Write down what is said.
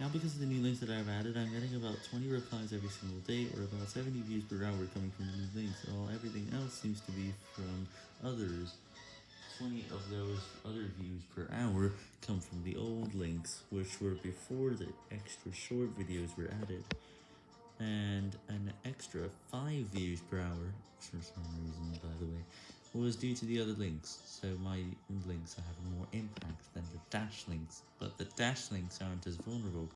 Now because of the new links that I've added, I'm getting about 20 replies every single day, or about 70 views per hour coming from new links, while everything else seems to be from others. 20 of those other views per hour come from the old links, which were before the extra short videos were added, and an extra 5 views per hour, for some reason by the way, was due to the other links, so my links are having more impact than the dash links, but the dash links aren't as vulnerable.